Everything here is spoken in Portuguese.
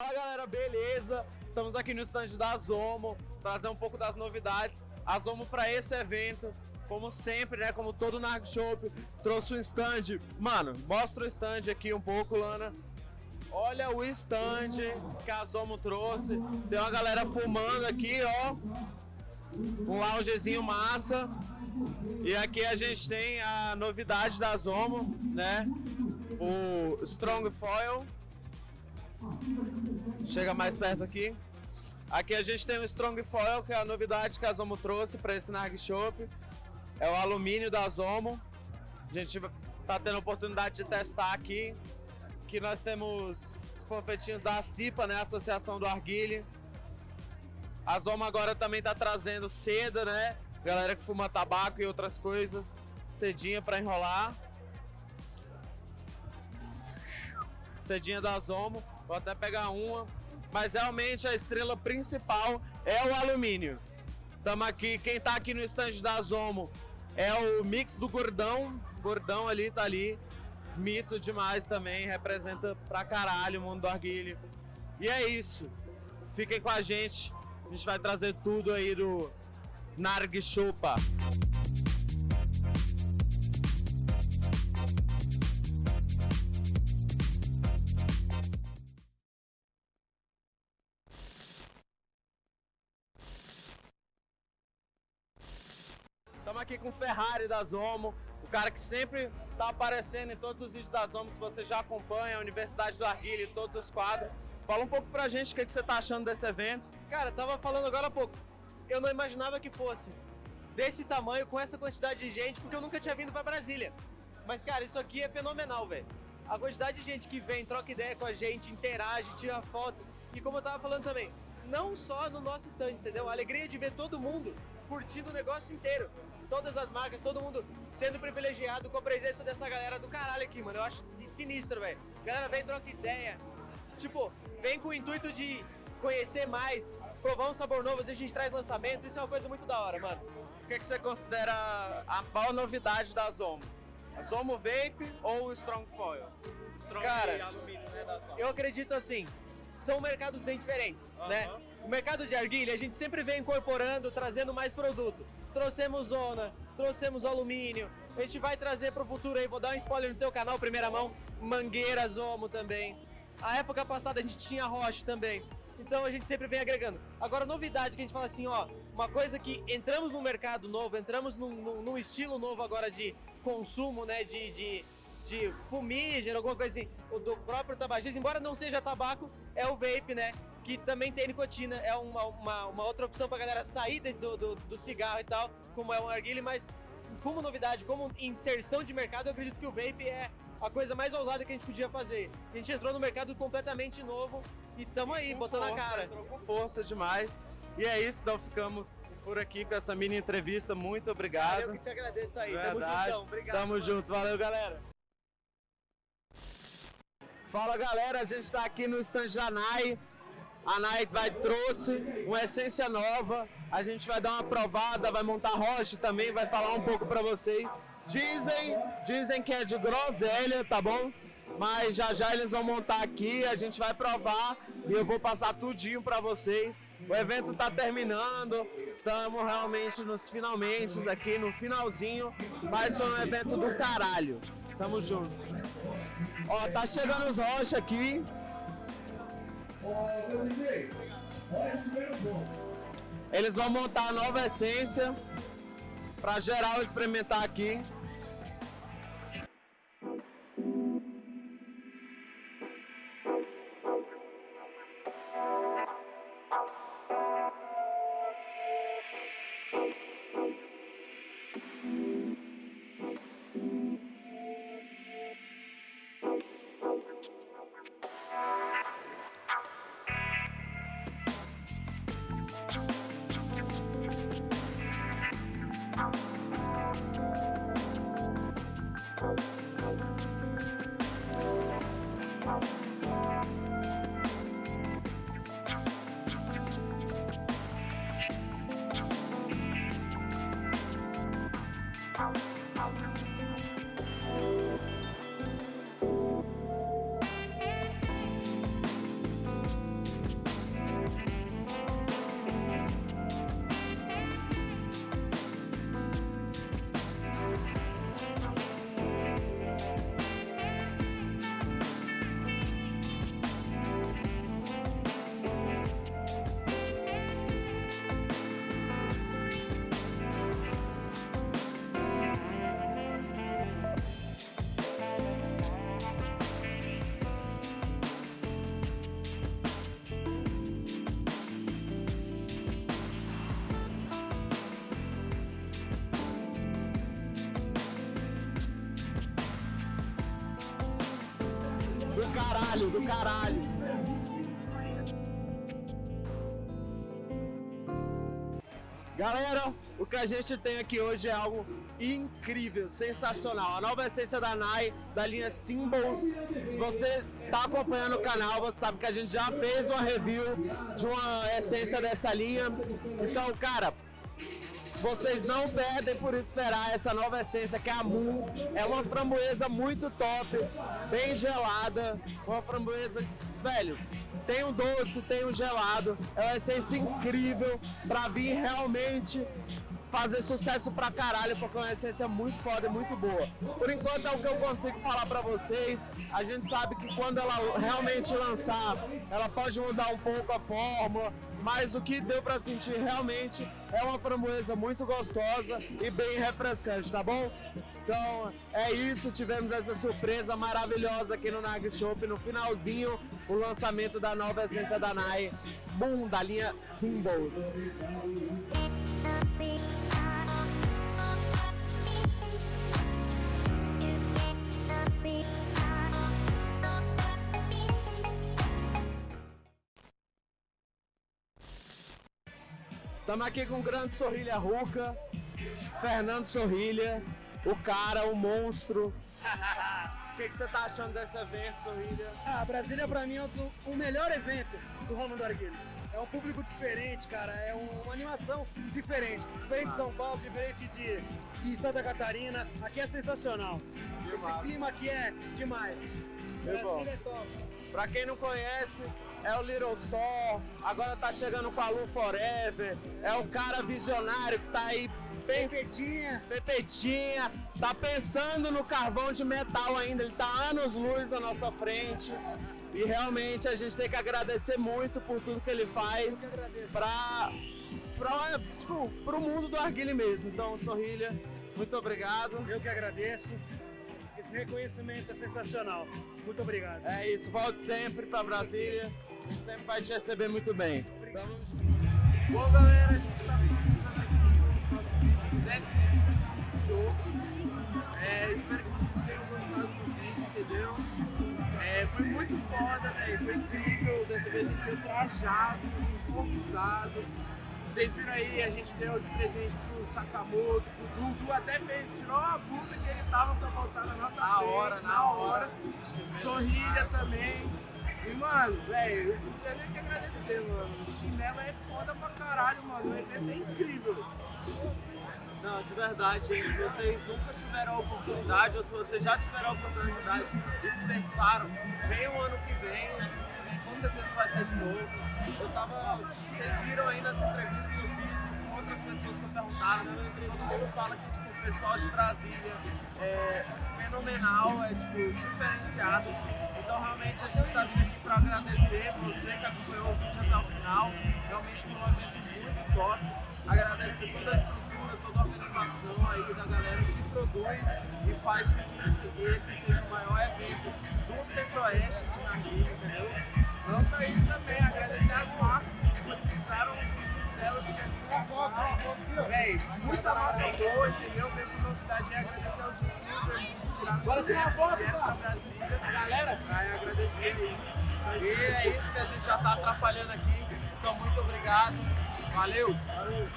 Fala galera, beleza? Estamos aqui no stand da Zomo, trazer um pouco das novidades. A Zomo para esse evento, como sempre, né? Como todo Narg Shop, trouxe um stand. Mano, mostra o stand aqui um pouco, Lana. Olha o stand que a Zomo trouxe. Tem uma galera fumando aqui, ó. Um loungezinho massa. E aqui a gente tem a novidade da Zomo, né? O Strong Foil. Chega mais perto aqui. Aqui a gente tem o Strong Foil, que é a novidade que a Zomo trouxe para esse Narg Shop. É o alumínio da Zomo. A gente tá tendo a oportunidade de testar aqui. Aqui nós temos os panfletinhos da CIPA, né? Associação do Arguile. A Zomo agora também tá trazendo seda, né? Galera que fuma tabaco e outras coisas. Cedinha para enrolar. Cedinha da Zomo. Vou até pegar uma. Mas realmente a estrela principal é o alumínio. Estamos aqui, quem tá aqui no stand da Zomo é o mix do Gordão. Gordão ali, tá ali mito demais também, representa pra caralho o mundo do arguilho. E é isso. Fiquem com a gente. A gente vai trazer tudo aí do Narg Chupa. Estamos aqui com o Ferrari da Zomo, o cara que sempre tá aparecendo em todos os vídeos da Zomo, se você já acompanha a Universidade do Arguilho, todos os quadros. Fala um pouco pra gente o que, que você tá achando desse evento. Cara, tava falando agora há pouco. Eu não imaginava que fosse desse tamanho, com essa quantidade de gente, porque eu nunca tinha vindo pra Brasília. Mas, cara, isso aqui é fenomenal, velho. A quantidade de gente que vem, troca ideia com a gente, interage, tira foto. E como eu tava falando também, não só no nosso stand, entendeu? A alegria de ver todo mundo curtindo o negócio inteiro. Todas as marcas, todo mundo sendo privilegiado com a presença dessa galera do caralho aqui, mano. Eu acho de sinistro, velho. Galera vem, troca ideia. Tipo, vem com o intuito de conhecer mais, provar um sabor novo, às vezes a gente traz lançamento, isso é uma coisa muito da hora, mano. O que, que você considera a maior novidade da Zomo? A Zomo Vape ou o Strong Foil? Strong Cara, alumínio, né, da Zomo. Eu acredito assim, são mercados bem diferentes, Aham. né? O mercado de arguilha, a gente sempre vem incorporando, trazendo mais produto. Trouxemos zona, trouxemos alumínio, a gente vai trazer pro futuro aí, vou dar um spoiler no teu canal, primeira mão, mangueira Zomo também. A época passada a gente tinha Roche também. Então a gente sempre vem agregando. Agora, novidade que a gente fala assim, ó, uma coisa que entramos num mercado novo, entramos num, num- num estilo novo agora de consumo, né, de, de, de fumígeno, alguma coisa assim, o do próprio tabagismo, embora não seja tabaco, é o vape, né, que também tem nicotina, é uma, uma, uma outra opção pra galera sair desse- do, do, do cigarro e tal, como é um arguile, mas como novidade, como inserção de mercado, eu acredito que o vape é a coisa mais ousada que a gente podia fazer. A gente entrou no mercado completamente novo e tamo aí, Com botando a força, cara. Entrou com força demais. E é isso, então ficamos por aqui com essa mini entrevista. Muito obrigado. Eu que te agradeço aí, tamo Verdade. juntão, obrigado. Tamo mano. junto, valeu galera. Fala galera, a gente tá aqui no stand da NAI. A NAI vai, trouxe uma essência nova. A gente vai dar uma provada, vai montar rocha também, vai falar um pouco pra vocês. Dizem, dizem que é de groselha, tá bom? Mas já já eles vão montar aqui, a gente vai provar e eu vou passar tudinho pra vocês. O evento tá terminando, estamos realmente nos finalmente aqui, no finalzinho, mas foi um evento do caralho. Tamo junto. Ó, tá chegando os rochas aqui. Eles vão montar a nova essência pra geral experimentar aqui. account. Caralho, do caralho. Galera, o que a gente tem aqui hoje é algo incrível, sensacional. A nova essência da Nai, da linha Symbols. Se você está acompanhando o canal, você sabe que a gente já fez uma review de uma essência dessa linha. Então, cara, vocês não perdem por esperar essa nova essência que é a Moon. É uma framboesa muito top, bem gelada, uma framboesa, velho, tem um doce, tem um gelado. É uma essência incrível para vir realmente fazer sucesso pra caralho, porque é uma essência muito foda e muito boa. Por enquanto é o que eu consigo falar pra vocês. A gente sabe que quando ela realmente lançar, ela pode mudar um pouco a fórmula, mas o que deu pra sentir realmente é uma framboesa muito gostosa e bem refrescante, tá bom? Então é isso, tivemos essa surpresa maravilhosa aqui no Nag Shop no finalzinho, o lançamento da nova essência da Nai, Boom, da linha Symbols. Estamos aqui com o grande Sorrilha Ruca, Fernando Sorrilha, o cara, o monstro. O que, que você tá achando desse evento, Sorrilha? Ah, Brasília pra mim é o, o melhor evento do Romulo Arguilho. É um público diferente, cara, é um- uma animação diferente. Diferente de São Paulo, diferente de, de Santa Catarina. Aqui é sensacional. Esse massa. clima aqui é demais. Que bom. Brasília é top. Pra quem não conhece, é o Little Sol, agora tá chegando com a Lu Forever, é o cara visionário que tá aí. Pepetinha. Pepetinha, tá pensando no carvão de metal ainda, ele tá anos luz à nossa frente. E realmente a gente tem que agradecer muito por tudo que ele faz pra, pra, tipo, pro mundo do arguile mesmo. Então, Sorrilha, muito obrigado. Eu que agradeço. Esse reconhecimento é sensacional. Muito obrigado. É isso, volte sempre pra Brasília, a gente sempre vai te receber muito bem. Vamos Bom, galera, a gente tá finalizando aqui o nosso vídeo do 10 show. É, espero que vocês tenham gostado do vídeo, entendeu? É, foi muito foda, velho. Foi incrível. Dessa vez a gente veio trajado, uniformizado. Vocês viram aí, a gente deu de presente pro Sakamoto, pro Dudu, até tirou a blusa que ele tava pra voltar na nossa Na frente, hora, na hora. Sorrilha também. E, mano, velho, eu não tenho nem que agradecer, mano. O Chinelo é foda pra caralho, mano. O evento é incrível. Não, de verdade, gente, vocês nunca tiveram a oportunidade, ou se vocês já tiveram a oportunidade e desperdiçaram, vem o ano que vem, com certeza vai ter de novo. Eu tava. Vocês viram aí nas entrevistas que eu fiz com outras pessoas que eu perguntaram, todo mundo fala que tipo, o pessoal de Brasília é fenomenal, é tipo, diferenciado. Então realmente a gente tá vindo aqui para agradecer você que acompanhou o vídeo até o final. Realmente foi um evento muito top. Agradecer toda a estrutura, toda a organização aí da galera que produz e faz com que esse, esse seja o maior evento do Centro-Oeste de Narguilha, entendeu? Não só isso também, agradecer as marcas que disponibilizaram Véi, muita marca boa, entendeu? Veio com novidade e agradecer aos youtubers que tiraram essa ideia, que vieram pra Brasília. Galera, agradecer aí. Isso E é isso que a gente já tá atrapalhando aqui. Então muito obrigado. Valeu! Valeu.